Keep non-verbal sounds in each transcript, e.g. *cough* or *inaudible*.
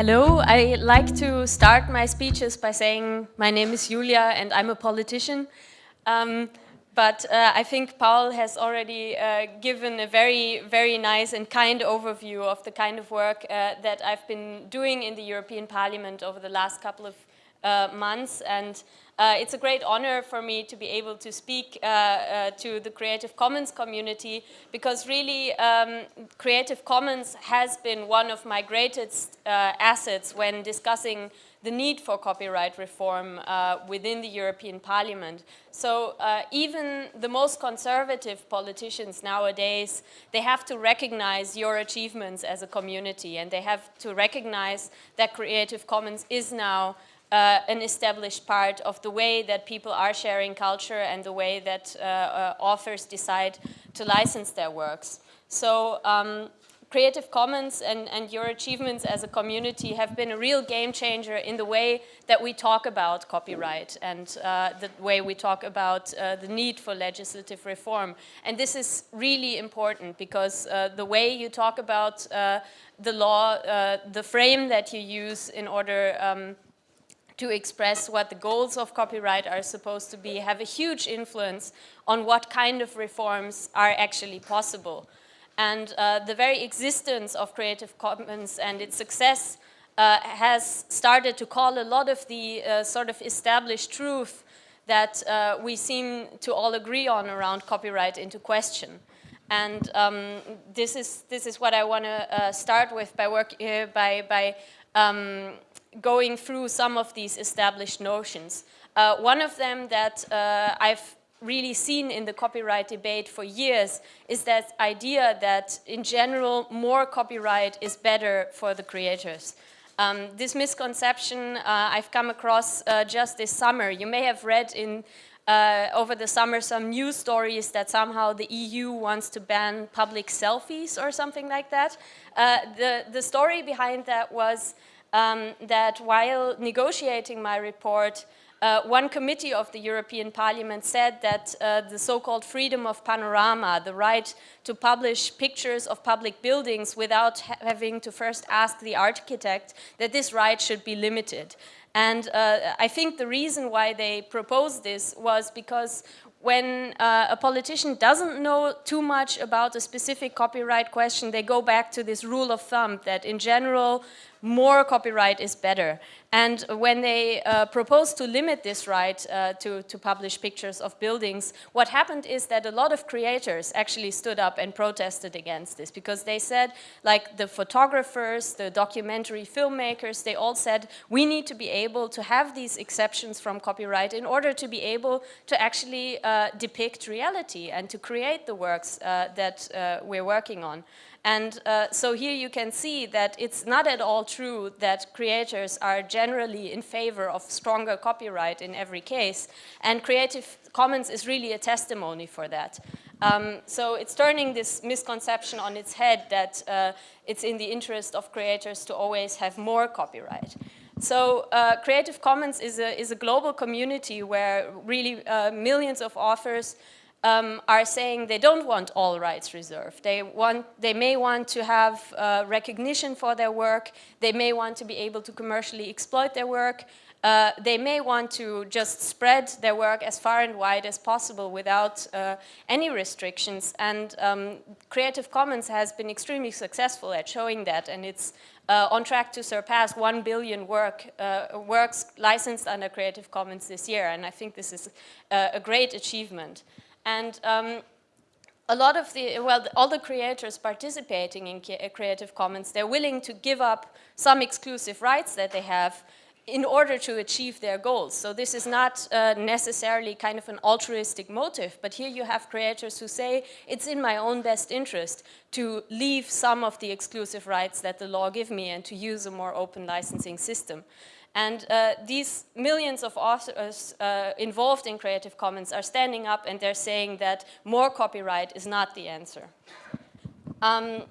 Hello, I like to start my speeches by saying my name is Julia and I'm a politician. Um, but uh, I think Paul has already uh, given a very, very nice and kind overview of the kind of work uh, that I've been doing in the European Parliament over the last couple of uh, months. And uh, it's a great honor for me to be able to speak uh, uh, to the Creative Commons community because really um, Creative Commons has been one of my greatest uh, assets when discussing the need for copyright reform uh, within the European Parliament. So even the most conservative politicians nowadays, they have to recognize your achievements as a community and they have to recognize that Creative Commons is now uh, an established part of the way that people are sharing culture and the way that uh, uh, authors decide to license their works. So um, Creative Commons and, and your achievements as a community have been a real game changer in the way that we talk about copyright and uh, the way we talk about uh, the need for legislative reform. And this is really important because uh, the way you talk about the law, the frame that you use in order um, to express what the goals of copyright are supposed to be have a huge influence on what kind of reforms are actually possible. And uh, the very existence of Creative Commons and its success uh, has started to call a lot of the uh, sort of established truth that uh, we seem to all agree on around copyright into question. And um, this is this is what I want to uh, start with by work uh, by by um, going through some of these established notions. Uh, one of them that uh, I've really seen in the copyright debate for years is that idea that in general more copyright is better for the creators. Um, this misconception uh, I've come across uh, just this summer. You may have read in uh, over the summer some news stories that somehow the EU wants to ban public selfies or something like that. Uh, the, the story behind that was um, that while negotiating my report, uh, one committee of the European Parliament said that uh, the so-called freedom of panorama, the right to publish pictures of public buildings without ha having to first ask the architect, that this right should be limited. And uh, I think the reason why they proposed this was because when uh, a politician doesn't know too much about a specific copyright question, they go back to this rule of thumb that in general, more copyright is better. And when they uh, proposed to limit this right uh, to, to publish pictures of buildings, what happened is that a lot of creators actually stood up and protested against this because they said, like the photographers, the documentary filmmakers, they all said, we need to be able to have these exceptions from copyright in order to be able to actually uh, depict reality and to create the works uh, that uh, we're working on. And uh, so here you can see that it's not at all true that creators are generally in favor of stronger copyright in every case. And Creative Commons is really a testimony for that. Um, so it's turning this misconception on its head that uh, it's in the interest of creators to always have more copyright. So uh, Creative Commons is a, is a global community where really uh, millions of authors um, are saying they don't want all rights reserved. They, want, they may want to have uh, recognition for their work. They may want to be able to commercially exploit their work. Uh, they may want to just spread their work as far and wide as possible without uh, any restrictions. And um, Creative Commons has been extremely successful at showing that. And it's uh, on track to surpass 1 billion work, uh, works licensed under Creative Commons this year. And I think this is uh, a great achievement. And um, a lot of the, well, all the creators participating in Creative Commons, they're willing to give up some exclusive rights that they have in order to achieve their goals. So this is not uh, necessarily kind of an altruistic motive, but here you have creators who say it's in my own best interest to leave some of the exclusive rights that the law give me and to use a more open licensing system. And uh, these millions of authors uh, involved in Creative Commons are standing up and they're saying that more copyright is not the answer. Um,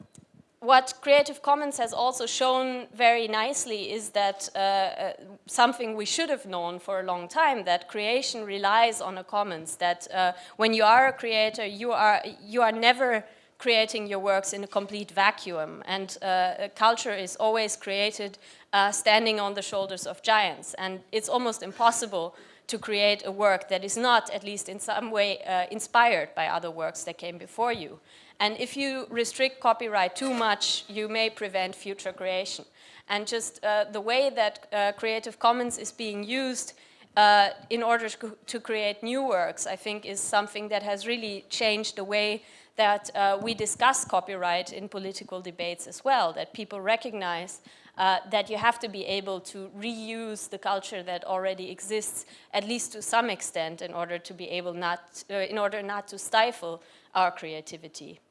what Creative Commons has also shown very nicely is that uh, uh, something we should have known for a long time, that creation relies on a commons, that uh, when you are a creator, you are, you are never creating your works in a complete vacuum. And uh, culture is always created uh, standing on the shoulders of giants. And it's almost impossible to create a work that is not, at least in some way, uh, inspired by other works that came before you. And if you restrict copyright too much, you may prevent future creation. And just uh, the way that uh, Creative Commons is being used uh, in order to, to, create new works, I think is something that has really changed the way that uh, we discuss copyright in political debates as well, that people recognize uh, that you have to be able to reuse the culture that already exists, at least to some extent, in order to be able not, uh, in order not to stifle our creativity.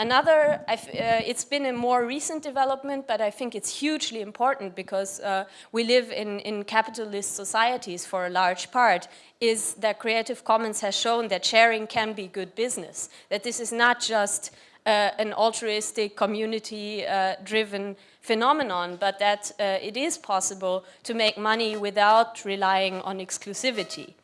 Another, uh, it's been a more recent development, but I think it's hugely important because uh, we live in, in capitalist societies for a large part, is that Creative Commons has shown that sharing can be good business, that this is not just uh, an altruistic, community-driven uh, phenomenon, but that uh, it is possible to make money without relying on exclusivity.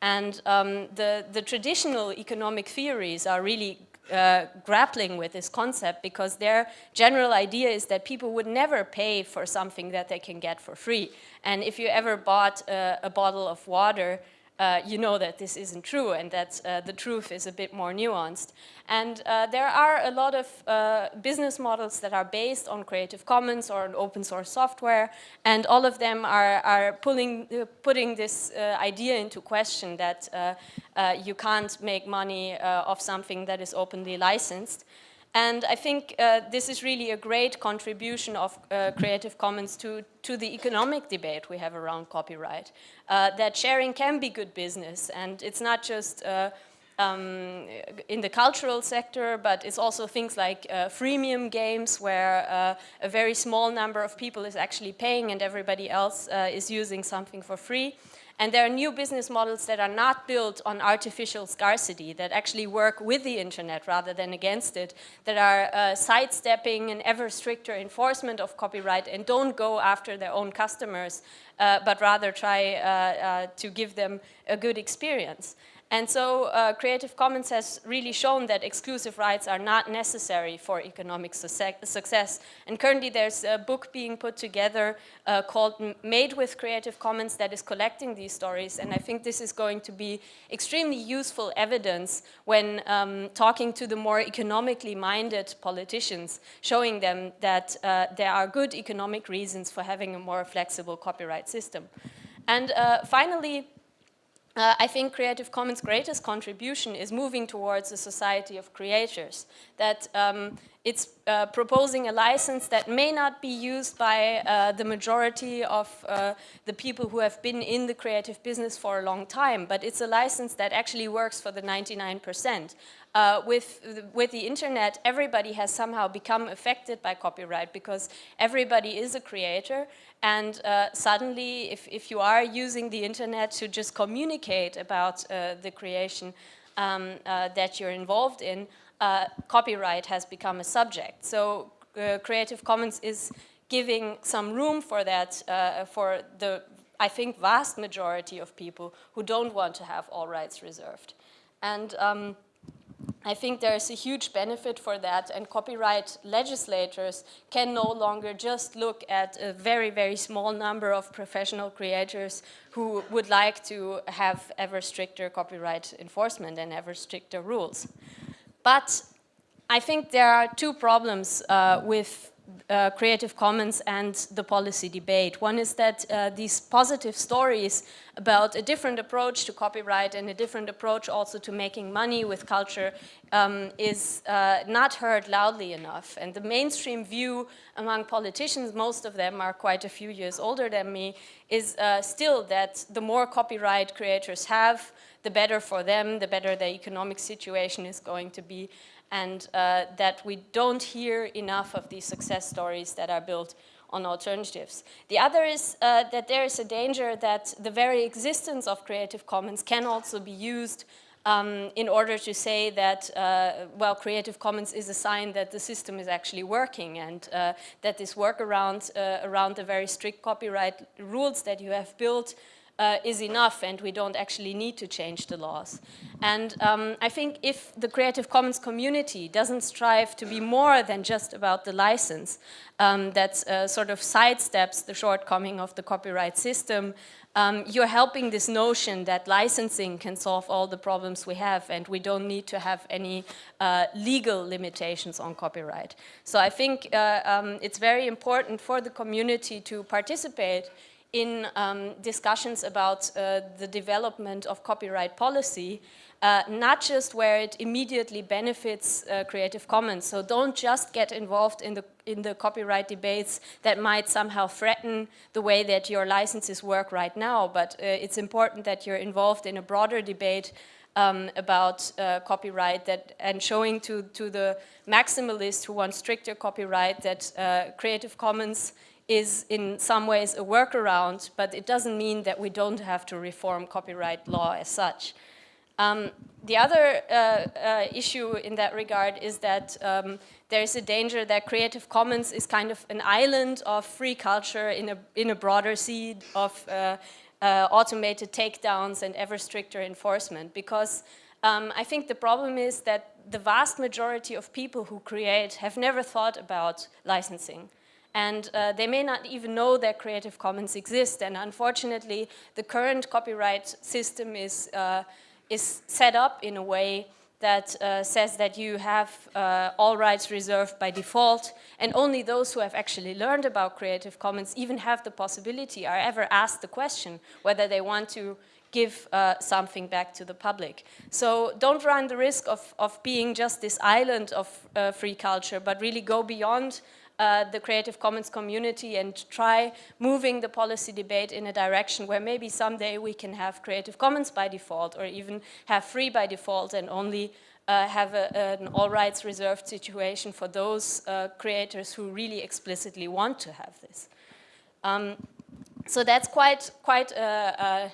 And um, the, the traditional economic theories are really uh, grappling with this concept because their general idea is that people would never pay for something that they can get for free. And if you ever bought a, a bottle of water, uh, you know that this isn't true and that uh, the truth is a bit more nuanced. And uh, there are a lot of uh, business models that are based on Creative Commons or open source software, and all of them are, are pulling, uh, putting this idea into question that you can't make money of something that is openly licensed. And I think uh, this is really a great contribution of uh, Creative Commons to, to the economic debate we have around copyright. Uh, that sharing can be good business and it's not just uh, um, in the cultural sector, but it's also things like uh, freemium games where uh, a very small number of people is actually paying and everybody else is using something for free. And there are new business models that are not built on artificial scarcity, that actually work with the internet rather than against it, that are uh, sidestepping an ever stricter enforcement of copyright and don't go after their own customers, uh, but rather try uh, uh to give them a good experience. And so uh, Creative Commons has really shown that exclusive rights are not necessary for economic success. And currently there's a book being put together uh, called Made with Creative Commons that is collecting these stories. And I think this is going to be extremely useful evidence when um, talking to the more economically minded politicians, showing them that uh, there are good economic reasons for having a more flexible copyright system. And uh, finally, uh, I think Creative Commons' greatest contribution is moving towards a society of creators, that um, it's uh, proposing a license that may not be used by uh, the majority of uh, the people who have been in the creative business for a long time, but it's a license that actually works for the 99%. Uh, with, with the internet, everybody has somehow become affected by copyright because everybody is a creator and uh, suddenly, if, if you are using the internet to just communicate about uh, the creation um, uh, that you're involved in, uh, copyright has become a subject. So Creative Commons is giving some room for that, for the, I think, vast majority of people who don't want to have all rights reserved. And um, I think there is a huge benefit for that and copyright legislators can no longer just look at a very, very small number of professional creators who would like to have ever stricter copyright enforcement and ever stricter rules. But I think there are two problems uh, with uh, Creative Commons and the policy debate. One is that uh, these positive stories about a different approach to copyright and a different approach also to making money with culture um, is uh, not heard loudly enough. And the mainstream view among politicians, most of them are quite a few years older than me, is uh, still that the more copyright creators have, the better for them, the better their economic situation is going to be and uh, that we don't hear enough of these success stories that are built on alternatives. The other is uh, that there is a danger that the very existence of Creative Commons can also be used um, in order to say that, uh, well, Creative Commons is a sign that the system is actually working and uh, that this workaround uh, around the very strict copyright rules that you have built uh, is enough and we don't actually need to change the laws. And um, I think if the Creative Commons community doesn't strive to be more than just about the license, um, that uh, sort of sidesteps the shortcoming of the copyright system, um, you're helping this notion that licensing can solve all the problems we have and we don't need to have any uh, legal limitations on copyright. So I think uh, um, it's very important for the community to participate in um, discussions about uh, the development of copyright policy, uh, not just where it immediately benefits uh, Creative Commons. So don't just get involved in the, in the copyright debates that might somehow threaten the way that your licenses work right now, but uh, it's important that you're involved in a broader debate um, about uh, copyright that, and showing to, to the maximalists who want stricter copyright that uh, Creative Commons is in some ways a workaround, but it doesn't mean that we don't have to reform copyright law as such. Um, the other uh, uh, issue in that regard is that um, there is a danger that Creative Commons is kind of an island of free culture in a, in a broader sea of uh, uh automated takedowns and ever stricter enforcement because um, I think the problem is that the vast majority of people who create have never thought about licensing and uh, they may not even know that Creative Commons exist. And unfortunately, the current copyright system is, uh, is set up in a way that uh, says that you have uh, all rights reserved by default and only those who have actually learned about Creative Commons even have the possibility or ever asked the question whether they want to give uh, something back to the public. So don't run the risk of, of being just this island of uh, free culture, but really go beyond uh, the Creative Commons community and try moving the policy debate in a direction where maybe someday we can have Creative Commons by default or even have free by default and only uh, have a, an all rights reserved situation for those uh, creators who really explicitly want to have this. Um, so that's quite, quite a,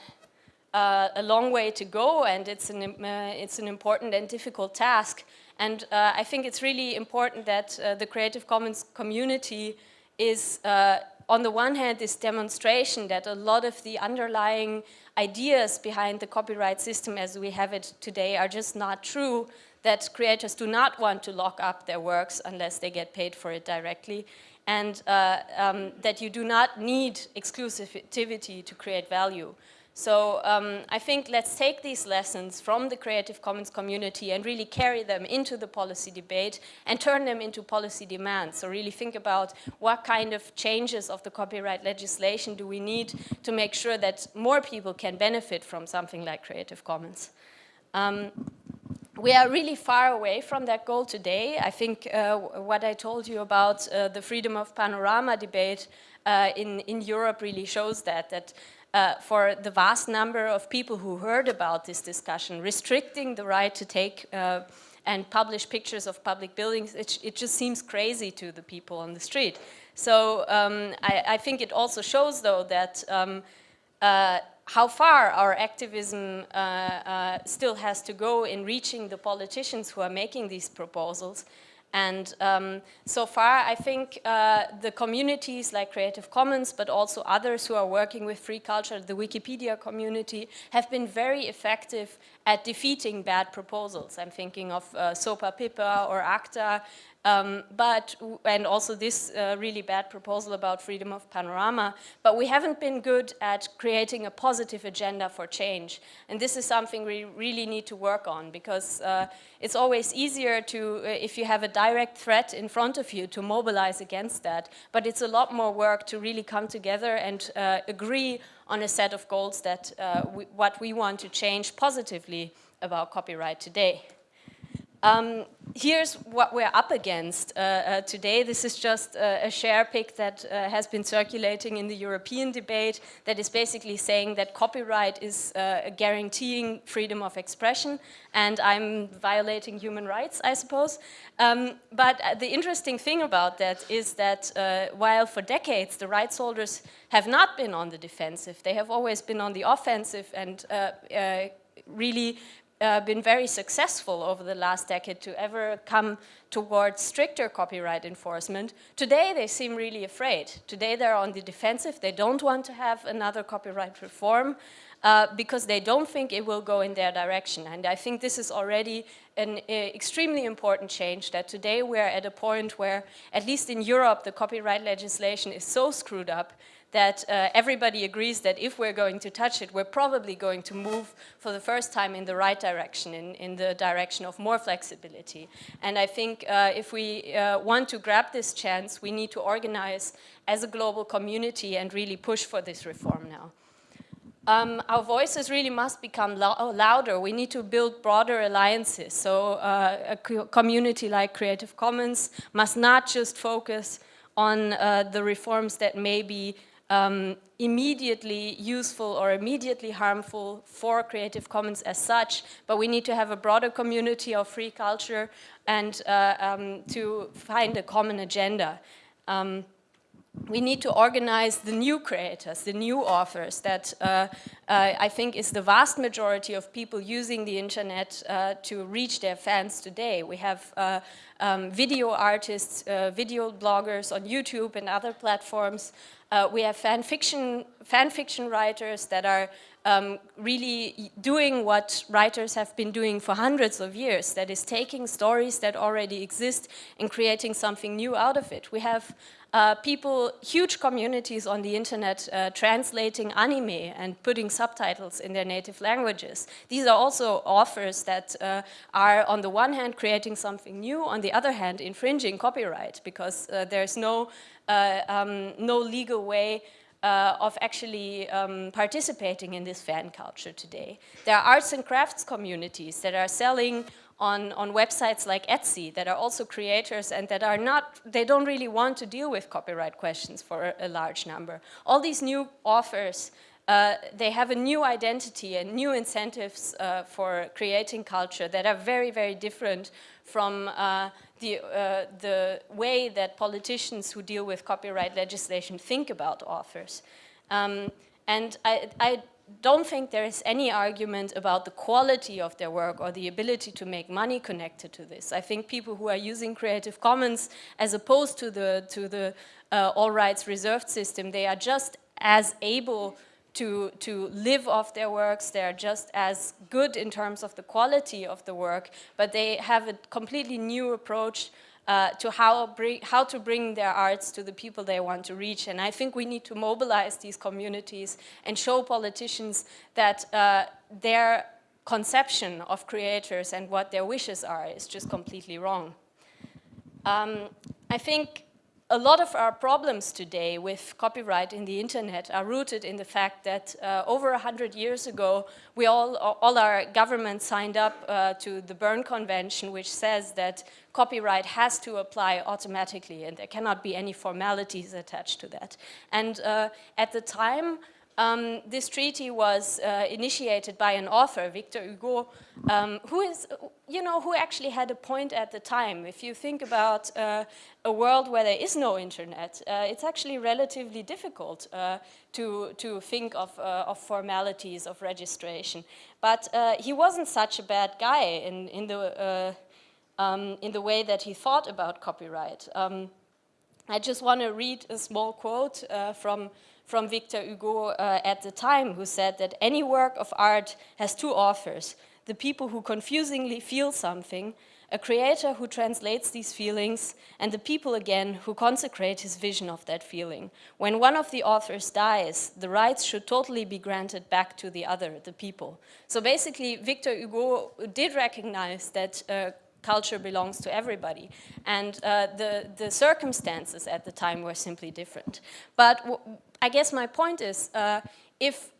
a, a, long way to go and it's an, uh, it's an important and difficult task. And uh, I think it's really important that uh, the Creative Commons community is, uh, on the one hand, this demonstration that a lot of the underlying ideas behind the copyright system as we have it today are just not true, that creators do not want to lock up their works unless they get paid for it directly, and uh, um, that you do not need exclusivity to create value. So um, I think let's take these lessons from the Creative Commons community and really carry them into the policy debate and turn them into policy demands. So really think about what kind of changes of the copyright legislation do we need to make sure that more people can benefit from something like Creative Commons. Um, we are really far away from that goal today. I think uh, what I told you about uh, the freedom of panorama debate uh, in, in Europe really shows that, that uh, for the vast number of people who heard about this discussion, restricting the right to take uh, and publish pictures of public buildings, it, it, just seems crazy to the people on the street. So um, I, I, think it also shows, though, that um, uh, how far our activism uh, uh, still has to go in reaching the politicians who are making these proposals and um, so far, I think uh, the communities like Creative Commons, but also others who are working with free culture, the Wikipedia community, have been very effective at defeating bad proposals. I'm thinking of uh, SOPA PIPA or ACTA, um, but, and also this uh, really bad proposal about freedom of panorama, but we haven't been good at creating a positive agenda for change. And this is something we really need to work on because uh, it's always easier to, uh, if you have a direct threat in front of you, to mobilize against that. But it's a lot more work to really come together and uh, agree on a set of goals that uh, we, what we want to change positively about copyright today. Um, here's what we're up against uh, uh, today. This is just uh, a share pic that uh, has been circulating in the European debate that is basically saying that copyright is uh, guaranteeing freedom of expression and I'm violating human rights, I suppose. Um, but uh, the interesting thing about that is that while for decades the rights holders have not been on the defensive, they have always been on the offensive and really uh, been very successful over the last decade to ever come towards stricter copyright enforcement. Today they seem really afraid. Today they're on the defensive. They don't want to have another copyright reform uh, because they don't think it will go in their direction. And I think this is already an uh, extremely important change that today we're at a point where, at least in Europe, the copyright legislation is so screwed up that uh, everybody agrees that if we're going to touch it, we're probably going to move for the first time in the right direction, in, in the direction of more flexibility. And I think uh, if we uh, want to grab this chance, we need to organize as a global community and really push for this reform now. Um, our voices really must become lo louder. We need to build broader alliances. So uh, a community like Creative Commons must not just focus on uh, the reforms that may be um, immediately useful or immediately harmful for Creative Commons as such, but we need to have a broader community of free culture and uh, um, to find a common agenda. Um, we need to organize the new creators, the new authors that uh, uh, I think is the vast majority of people using the internet uh, to reach their fans today. We have uh, um, video artists, uh, video bloggers on YouTube and other platforms. Uh, we have fan fiction, fan fiction writers that are um, really doing what writers have been doing for hundreds of years, that is taking stories that already exist and creating something new out of it. We have uh, people, huge communities on the internet uh, translating anime and putting subtitles in their native languages. These are also authors that uh, are on the one hand creating something new, on the other hand infringing copyright because uh, there's no, uh, um, no legal way uh, of actually um, participating in this fan culture today. There are arts and crafts communities that are selling on, on websites like Etsy that are also creators and that are not, they don't really want to deal with copyright questions for a, a large number. All these new offers, uh, they have a new identity and new incentives uh, for creating culture that are very, very different from uh, the, uh, the way that politicians who deal with copyright legislation think about authors. Um, and I, I don't think there is any argument about the quality of their work or the ability to make money connected to this. I think people who are using Creative Commons as opposed to the, to the uh, all rights reserved system, they are just as able to, to live off their works, they're just as good in terms of the quality of the work, but they have a completely new approach uh, to how, bring, how to bring their arts to the people they want to reach. And I think we need to mobilize these communities and show politicians that uh, their conception of creators and what their wishes are is just completely wrong. Um, I think a lot of our problems today with copyright in the internet are rooted in the fact that uh, over 100 years ago, we all, all our governments signed up uh, to the Berne Convention, which says that copyright has to apply automatically and there cannot be any formalities attached to that. And uh, at the time, um, this treaty was uh, initiated by an author, Victor Hugo, um, who is, you know, who actually had a point at the time. If you think about uh, a world where there is no internet, uh, it's actually relatively difficult uh, to, to think of, uh, of formalities of registration. But uh, he wasn't such a bad guy in, in, the, um, in the way that he thought about copyright. Um, I just want to read a small quote from from Victor Hugo uh, at the time who said that any work of art has two authors, the people who confusingly feel something, a creator who translates these feelings, and the people again who consecrate his vision of that feeling. When one of the authors dies, the rights should totally be granted back to the other, the people. So basically, Victor Hugo did recognize that uh, culture belongs to everybody. And uh, the, the circumstances at the time were simply different. But I guess my point is, uh, if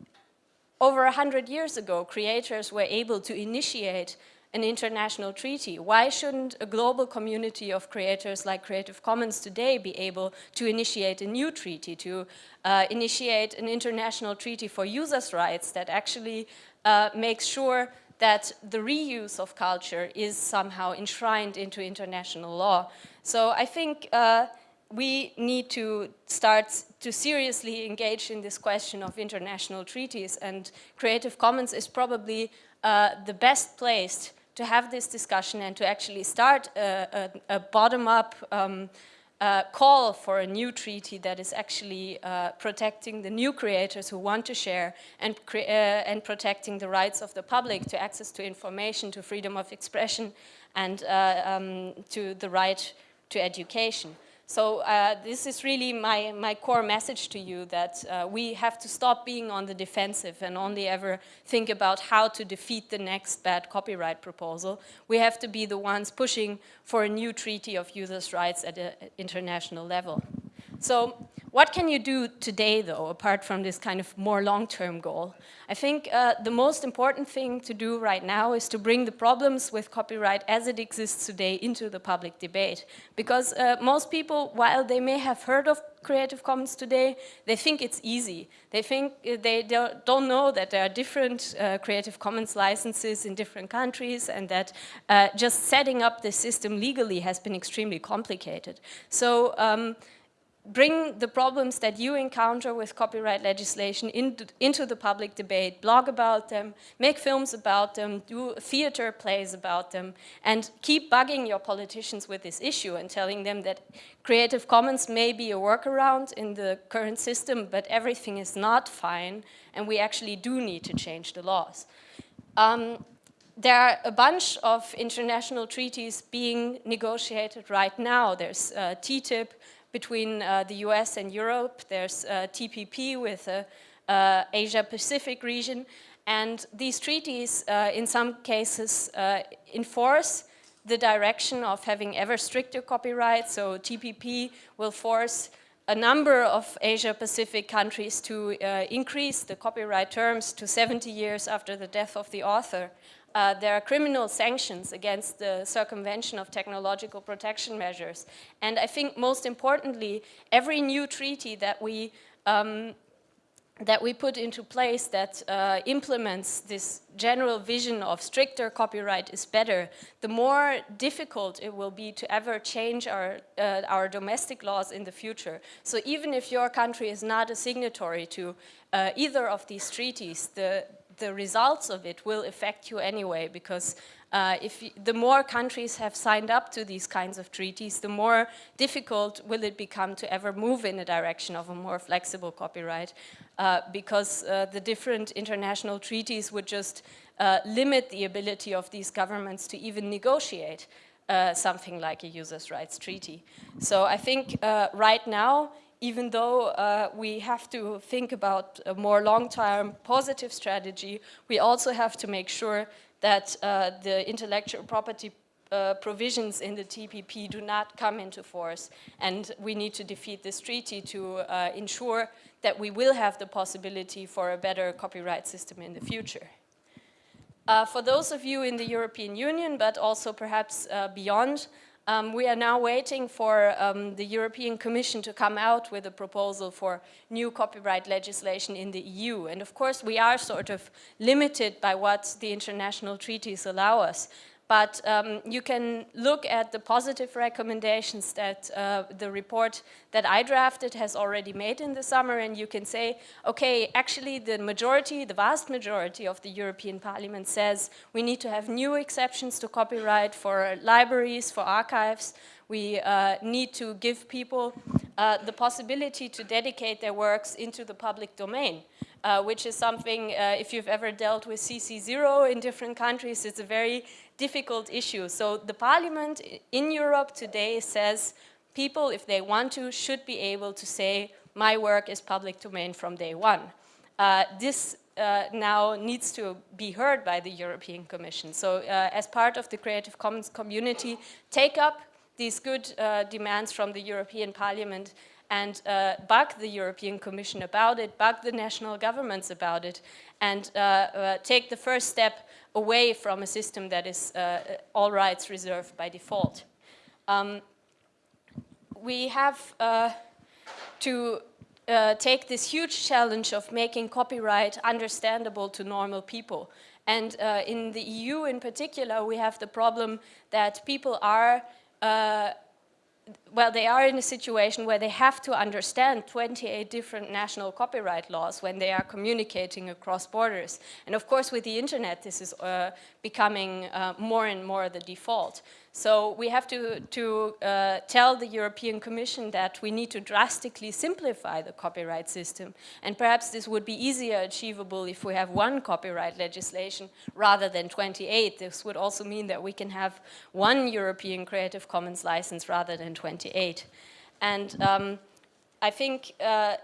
over a hundred years ago creators were able to initiate an international treaty. Why shouldn't a global community of creators like Creative Commons today be able to initiate a new treaty, to uh, initiate an international treaty for users' rights that actually uh, makes sure that the reuse of culture is somehow enshrined into international law. So I think uh, we need to start to seriously engage in this question of international treaties and Creative Commons is probably uh, the best place to have this discussion and to actually start a, a, a bottom-up um, uh, call for a new treaty that is actually uh, protecting the new creators who want to share and, uh, and protecting the rights of the public to access to information, to freedom of expression, and uh, um, to the right to education. So uh, this is really my, my core message to you that uh, we have to stop being on the defensive and only ever think about how to defeat the next bad copyright proposal. We have to be the ones pushing for a new treaty of users' rights at an international level. So what can you do today, though, apart from this kind of more long-term goal? I think uh, the most important thing to do right now is to bring the problems with copyright as it exists today into the public debate. Because uh, most people, while they may have heard of Creative Commons today, they think it's easy. They think uh, they don't know that there are different uh, Creative Commons licenses in different countries and that uh, just setting up the system legally has been extremely complicated. So um, bring the problems that you encounter with copyright legislation into, into, the public debate, blog about them, make films about them, do theater plays about them, and keep bugging your politicians with this issue and telling them that Creative Commons may be a workaround in the current system, but everything is not fine, and we actually do need to change the laws. Um, there are a bunch of international treaties being negotiated right now. There's uh, TTIP, between uh, the US and Europe. There's uh, TPP with the uh, Asia-Pacific region. And these treaties, in some cases, enforce the direction of having ever stricter copyright. So TPP will force a number of Asia-Pacific countries to uh, increase the copyright terms to 70 years after the death of the author uh, there are criminal sanctions against the circumvention of technological protection measures. And I think most importantly, every new treaty that we um, that we put into place that uh, implements this general vision of stricter copyright is better, the more difficult it will be to ever change our, uh, our domestic laws in the future. So even if your country is not a signatory to uh, either of these treaties, the, the results of it will affect you anyway because uh, if you, the more countries have signed up to these kinds of treaties, the more difficult will it become to ever move in the direction of a more flexible copyright uh, because uh, the different international treaties would just uh, limit the ability of these governments to even negotiate uh, something like a users' rights treaty. So I think uh, right now even though uh, we have to think about a more long-term positive strategy, we also have to make sure that uh, the intellectual property uh, provisions in the TPP do not come into force. And we need to defeat this treaty to uh, ensure that we will have the possibility for a better copyright system in the future. Uh, for those of you in the European Union, but also perhaps uh, beyond, um, we are now waiting for um, the European Commission to come out with a proposal for new copyright legislation in the EU. And of course, we are sort of limited by what the international treaties allow us. But um, you can look at the positive recommendations that uh, the report that I drafted has already made in the summer and you can say, okay, actually the majority, the vast majority of the European Parliament says we need to have new exceptions to copyright for libraries, for archives. We uh, need to give people uh, the possibility to dedicate their works into the public domain. Uh, which is something, uh, if you've ever dealt with CC0 in different countries, it's a very difficult issue. So the parliament in Europe today says people, if they want to, should be able to say, my work is public domain from day one. Uh, this uh, now needs to be heard by the European Commission. So uh, as part of the Creative Commons community, take up these good uh, demands from the European Parliament and uh, bug the European Commission about it, bug the national governments about it, and uh, uh, take the first step away from a system that is uh, all rights reserved by default. Um, we have uh, to uh, take this huge challenge of making copyright understandable to normal people. And in the EU in particular, we have the problem that people are well, they are in a situation where they have to understand 28 different national copyright laws when they are communicating across borders. And of course, with the internet, this is uh, becoming uh, more and more the default. So we have to, to uh, tell the European Commission that we need to drastically simplify the copyright system. And perhaps this would be easier achievable if we have one copyright legislation rather than 28. This would also mean that we can have one European Creative Commons license rather than 28. And um, I think uh,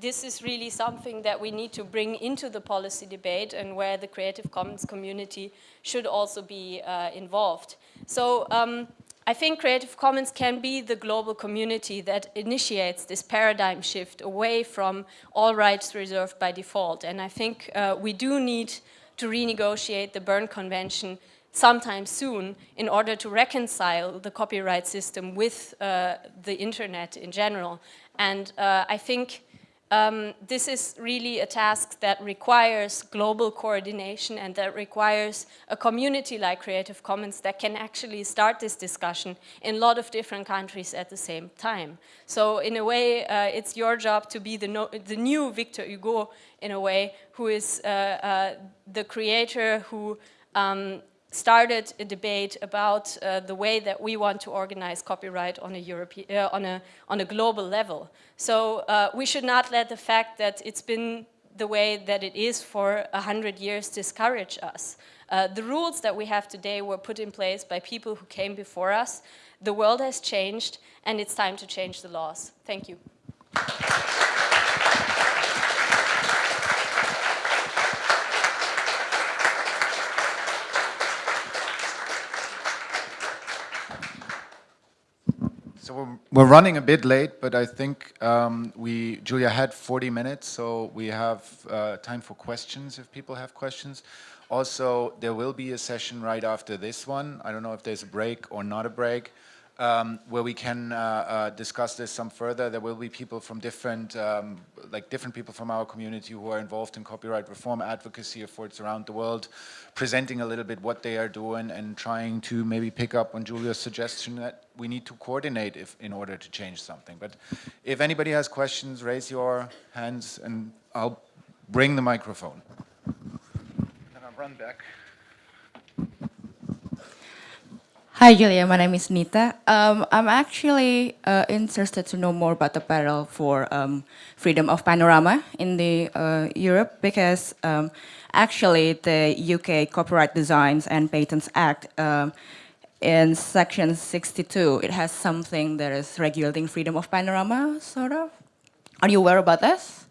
this is really something that we need to bring into the policy debate and where the Creative Commons community should also be uh, involved. So um, I think Creative Commons can be the global community that initiates this paradigm shift away from all rights reserved by default. And I think uh, we do need to renegotiate the Berne Convention sometime soon in order to reconcile the copyright system with uh, the internet in general. And uh, I think um, this is really a task that requires global coordination and that requires a community like Creative Commons that can actually start this discussion in a lot of different countries at the same time. So in a way, uh, it's your job to be the, no the, new Victor Hugo in a way, who is uh, uh, the creator who um, started a debate about uh, the way that we want to organize copyright on a, European, uh, on a, on a global level. So uh, we should not let the fact that it's been the way that it is for a hundred years discourage us. Uh, the rules that we have today were put in place by people who came before us. The world has changed and it's time to change the laws. Thank you. So we're, running a bit late, but I think um, we, Julia had 40 minutes, so we have uh, time for questions if people have questions. Also, there will be a session right after this one. I don't know if there's a break or not a break um, where we can uh, uh, discuss this some further. There will be people from different, um, like different people from our community who are involved in copyright reform advocacy efforts around the world, presenting a little bit what they are doing and trying to maybe pick up on Julia's suggestion that we need to coordinate if, in order to change something. But if anybody has questions, raise your hands and I'll bring the microphone. And I'll run back. Hi, Julia. My name is Nita. Um, I'm actually uh, interested to know more about the battle for um, freedom of panorama in the uh, Europe because um, actually the UK Copyright Designs and Patents Act um, in section 62, it has something that is regulating freedom of panorama, sort of. Are you aware about this?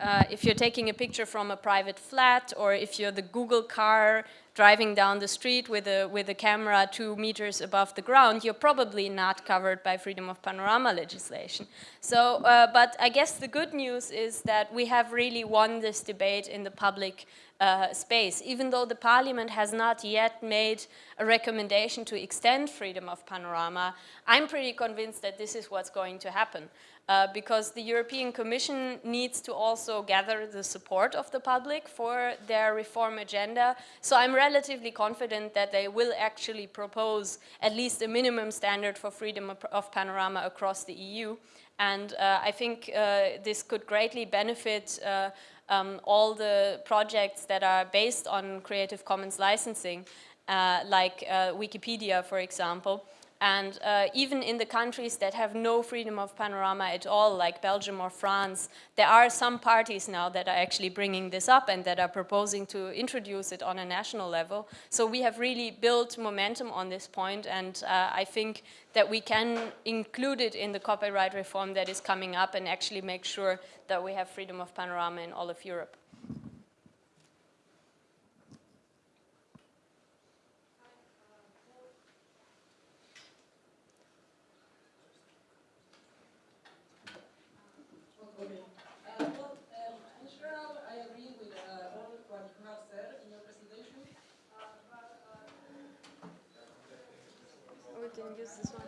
Uh, if you're taking a picture from a private flat or if you're the Google car driving down the street with a, with a camera two meters above the ground, you're probably not covered by freedom of panorama legislation. So, uh, but I guess the good news is that we have really won this debate in the public uh, space, even though the parliament has not yet made a recommendation to extend freedom of panorama, I'm pretty convinced that this is what's going to happen uh, because the European Commission needs to also gather the support of the public for their reform agenda. So I'm relatively confident that they will actually propose at least a minimum standard for freedom of panorama across the EU. And uh, I think uh, this could greatly benefit uh, um, all the projects that are based on Creative Commons licensing, uh, like uh, Wikipedia, for example. And uh, even in the countries that have no freedom of panorama at all, like Belgium or France, there are some parties now that are actually bringing this up and that are proposing to introduce it on a national level. So we have really built momentum on this point, and uh, I think that we can include it in the copyright reform that is coming up and actually make sure that we have freedom of panorama in all of Europe. Can use this one.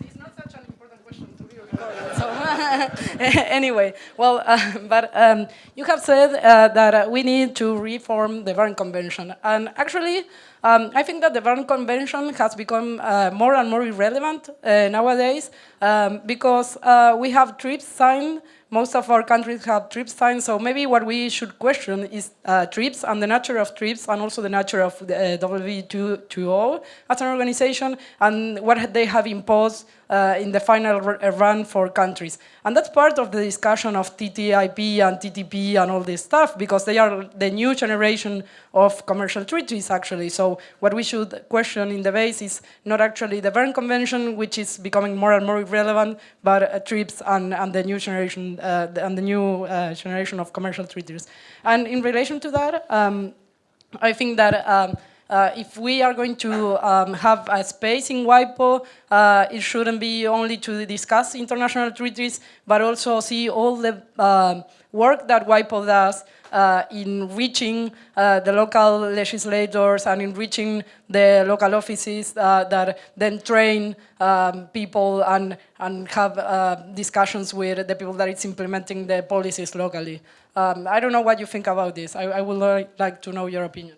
It's not such an important question to be recorded. *laughs* So *laughs* anyway, well, uh, *laughs* but um, you have said uh, that uh, we need to reform the Berne Convention. And actually, um, I think that the Berne Convention has become uh, more and more irrelevant uh, nowadays um, because uh, we have TRIPS signed most of our countries have TRIPS signed, so maybe what we should question is uh, TRIPS and the nature of TRIPS and also the nature of the uh, WTO as an organization and what they have imposed uh, in the final uh, run for countries. And that's part of the discussion of TTIP and TTP and all this stuff because they are the new generation of commercial treaties actually. So what we should question in the base is not actually the Berne Convention, which is becoming more and more irrelevant, but uh, TRIPS and, and the new generation uh, and the new uh, generation of commercial treaties. And in relation to that, um, I think that um, uh, if we are going to um, have a space in WIPO, uh, it shouldn't be only to discuss international treaties, but also see all the uh, work that WIPO does uh, in reaching uh, the local legislators and in reaching the local offices uh, that then train um, people and, and have discussions with the people that is implementing the policies locally. Um, I don't know what you think about this. I, I would like to know your opinion.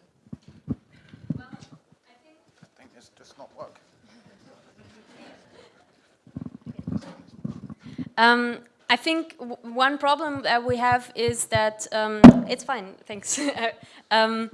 Um, I think one problem that we have is that, um, it's fine, thanks. *laughs* um,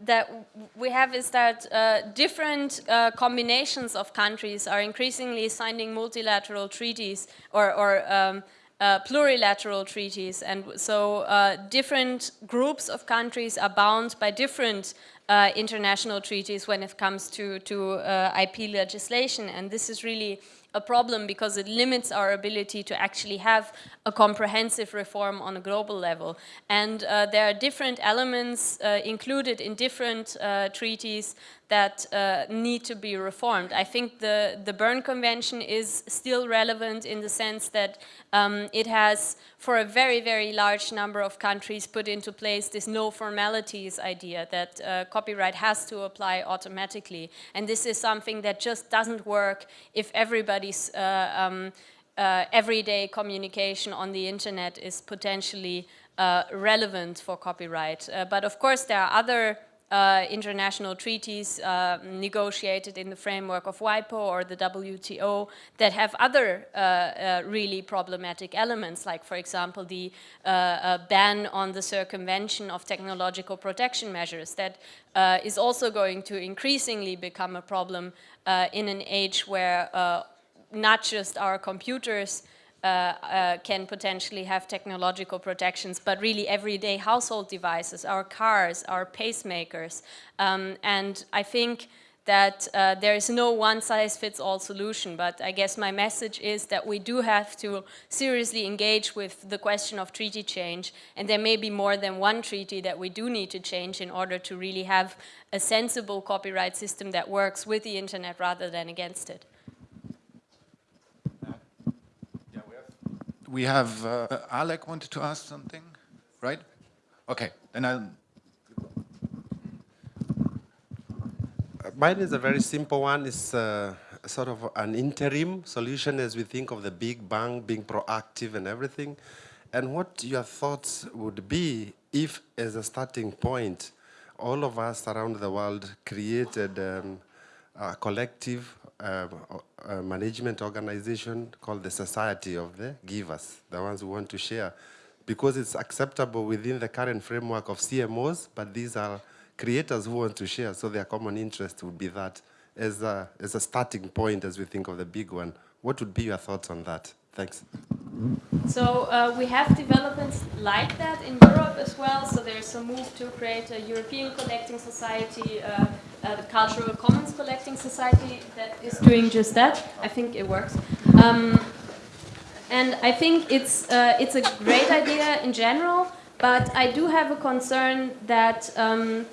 that we have is that uh, different uh, combinations of countries are increasingly signing multilateral treaties or, or um, uh, plurilateral treaties. And so uh, different groups of countries are bound by different uh, international treaties when it comes to, to uh, IP legislation. And this is really a problem because it limits our ability to actually have a comprehensive reform on a global level. And uh, there are different elements uh, included in different uh, treaties that uh, need to be reformed. I think the, the Berne Convention is still relevant in the sense that um, it has, for a very, very large number of countries, put into place this no formalities idea that uh, copyright has to apply automatically. And this is something that just doesn't work if everybody's uh, um, uh, everyday communication on the internet is potentially uh, relevant for copyright. Uh, but of course, there are other uh, international treaties uh, negotiated in the framework of WIPO or the WTO that have other uh, uh, really problematic elements, like for example the uh, uh, ban on the circumvention of technological protection measures that is also going to increasingly become a problem in an age where not just our computers can potentially have technological protections, but really everyday household devices, our cars, our pacemakers. Um, and I think that uh, there is no one-size-fits-all solution, but I guess my message is that we do have to seriously engage with the question of treaty change, and there may be more than one treaty that we do need to change in order to really have a sensible copyright system that works with the internet rather than against it. We have uh, Alec wanted to ask something, right? Okay, then I'll. Mine is a very simple one. It's uh, sort of an interim solution as we think of the big bang being proactive and everything. And what your thoughts would be if, as a starting point, all of us around the world created um, a collective uh, a management organization called the Society of the Givers, the ones who want to share because it's acceptable within the current framework of CMOs, but these are creators who want to share, so their common interest would be that as a, as a starting point as we think of the big one. What would be your thoughts on that? Thanks. So uh, we have developments like that in Europe as well. So there's a move to create a European collecting society, uh, uh, the Cultural Commons Collecting Society that is doing just that. I think it works. Um, and I think it's, uh, it's a great idea in general, but I do have a concern that um,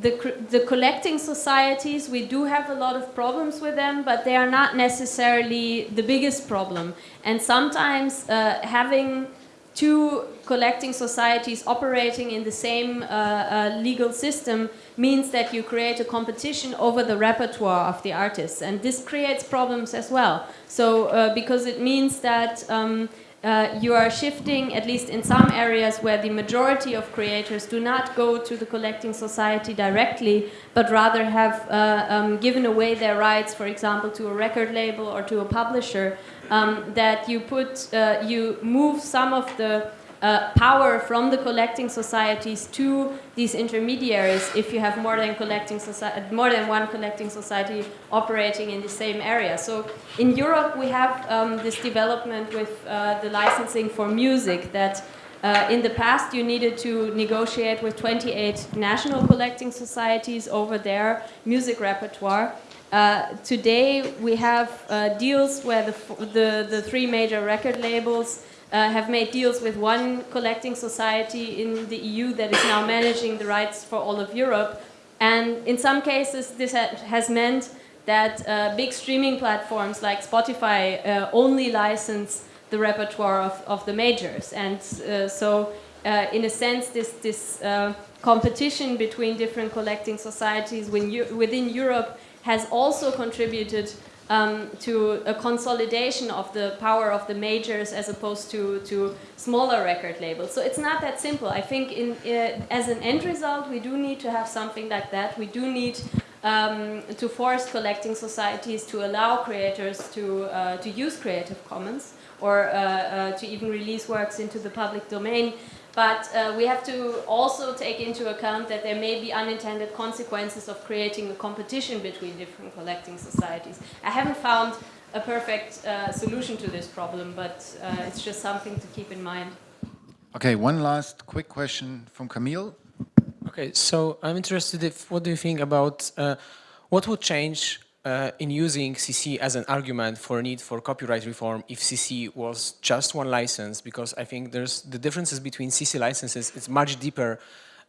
the, the collecting societies, we do have a lot of problems with them, but they are not necessarily the biggest problem. And sometimes uh, having two collecting societies operating in the same uh, uh, legal system means that you create a competition over the repertoire of the artists. And this creates problems as well. So, uh, because it means that um, uh, you are shifting, at least in some areas where the majority of creators do not go to the collecting society directly, but rather have uh, um, given away their rights, for example, to a record label or to a publisher, um, that you put, uh, you move some of the uh, power from the collecting societies to these intermediaries if you have more than collecting society, more than one collecting society operating in the same area. So in Europe we have um, this development with uh, the licensing for music that uh, in the past you needed to negotiate with 28 national collecting societies over their music repertoire. Uh, today we have uh, deals where the, the, the three major record labels uh, have made deals with one collecting society in the EU that is now managing the rights for all of Europe. And in some cases, this ha has meant that uh, big streaming platforms like Spotify uh, only license the repertoire of, of the majors. And uh, so, uh, in a sense, this, this uh, competition between different collecting societies within Europe has also contributed um, to a consolidation of the power of the majors as opposed to, to smaller record labels. So it's not that simple. I think in, uh, as an end result, we do need to have something like that. We do need um, to force collecting societies to allow creators to, uh, to use Creative Commons or uh, uh to even release works into the public domain. But uh, we have to also take into account that there may be unintended consequences of creating a competition between different collecting societies. I haven't found a perfect uh, solution to this problem, but uh, it's just something to keep in mind. Okay, one last quick question from Camille. Okay, so I'm interested if, what do you think about uh, what would change uh, in using CC as an argument for a need for copyright reform if CC was just one license because I think there's the differences between CC licenses it's much deeper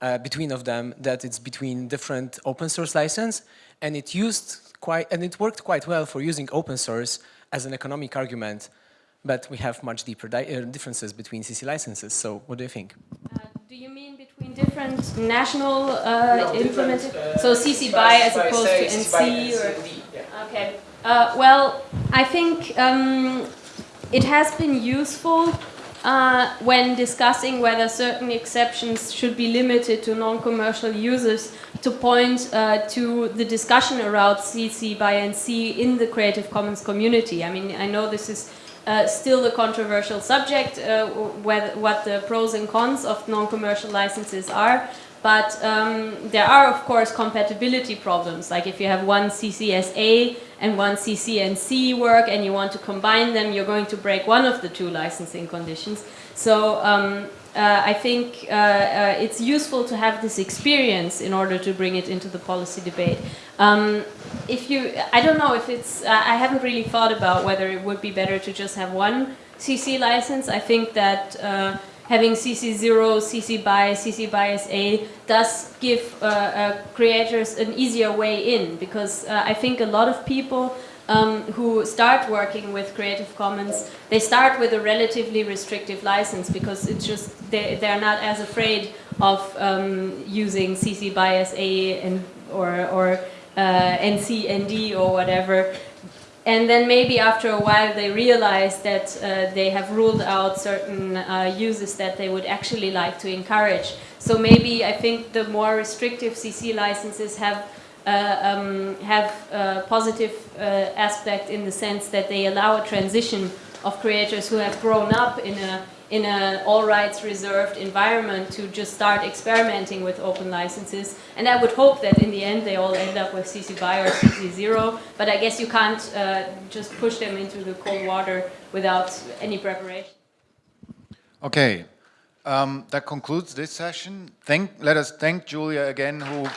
uh, between of them that it's between different open source license and it used quite and it worked quite well for using open source as an economic argument but we have much deeper uh, differences between CC licenses so what do you think? Uh, do you mean between different national uh, no, implemented uh, so CC BY as opposed to NC or Okay. Uh, well, I think um, it has been useful uh, when discussing whether certain exceptions should be limited to non-commercial users to point uh, to the discussion around CC by NC in the Creative Commons community. I mean, I know this is uh, still a controversial subject, uh, whether, what the pros and cons of non-commercial licenses are, but um, there are, of course, compatibility problems. Like if you have one CCSA and one CCNC work and you want to combine them, you're going to break one of the two licensing conditions. So um, uh, I think uh, uh, it's useful to have this experience in order to bring it into the policy debate. Um, if you, I don't know if it's, uh, I haven't really thought about whether it would be better to just have one CC license. I think that uh, having CC0, CC BY, CC BY SA does give uh, uh, creators an easier way in because uh, I think a lot of people um, who start working with Creative Commons, they start with a relatively restrictive license because it's just they, they're not as afraid of um, using CC BY SA and, or, or uh, NC, ND or whatever and then maybe after a while they realize that uh, they have ruled out certain uh, uses that they would actually like to encourage. So maybe I think the more restrictive CC licenses have uh, um, have a positive uh, aspect in the sense that they allow a transition of creators who have grown up in a in an all rights reserved environment to just start experimenting with open licenses. And I would hope that in the end they all end up with CC BY or CC 0, but I guess you can't uh, just push them into the cold water without any preparation. Okay, um, that concludes this session. Thank, let us thank Julia again, who